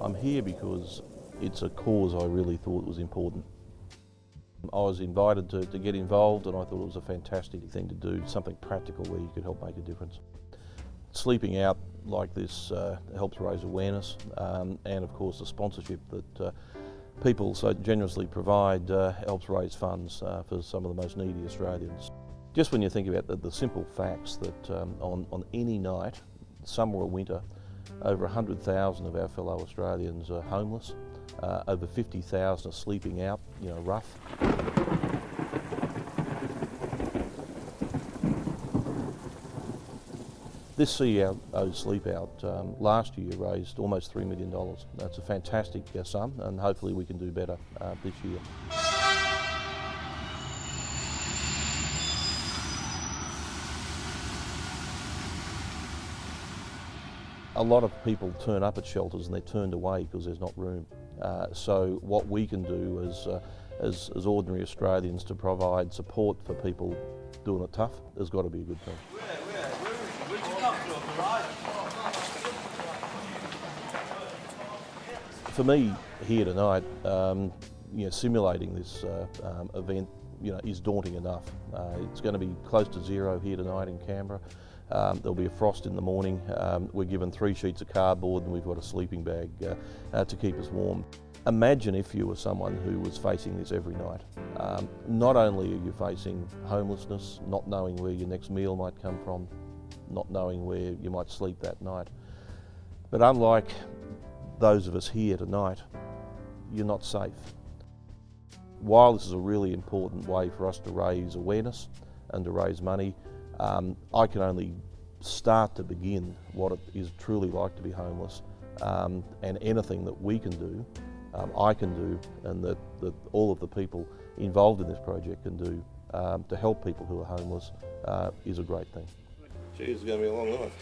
I'm here because it's a cause I really thought was important. I was invited to, to get involved and I thought it was a fantastic thing to do, something practical where you could help make a difference. Sleeping out like this uh, helps raise awareness um, and of course the sponsorship that uh, people so generously provide uh, helps raise funds uh, for some of the most needy Australians. Just when you think about the, the simple facts that um, on, on any night, summer or winter, over 100,000 of our fellow Australians are homeless, uh, over 50,000 are sleeping out, you know, rough. This CEO Sleep Out um, last year raised almost $3 million. That's a fantastic uh, sum and hopefully we can do better uh, this year. A lot of people turn up at shelters and they're turned away because there's not room. Uh, so what we can do as, uh, as, as, ordinary Australians to provide support for people doing it tough has got to be a good thing. For me here tonight, um, you know, simulating this uh, um, event you know, is daunting enough. Uh, it's going to be close to zero here tonight in Canberra. Um, there'll be a frost in the morning. Um, we're given three sheets of cardboard and we've got a sleeping bag uh, uh, to keep us warm. Imagine if you were someone who was facing this every night. Um, not only are you facing homelessness, not knowing where your next meal might come from, not knowing where you might sleep that night, but unlike those of us here tonight, you're not safe. While this is a really important way for us to raise awareness and to raise money, um, I can only start to begin what it is truly like to be homeless um, and anything that we can do, um, I can do and that, that all of the people involved in this project can do um, to help people who are homeless uh, is a great thing. Gee, it's going to be a long night.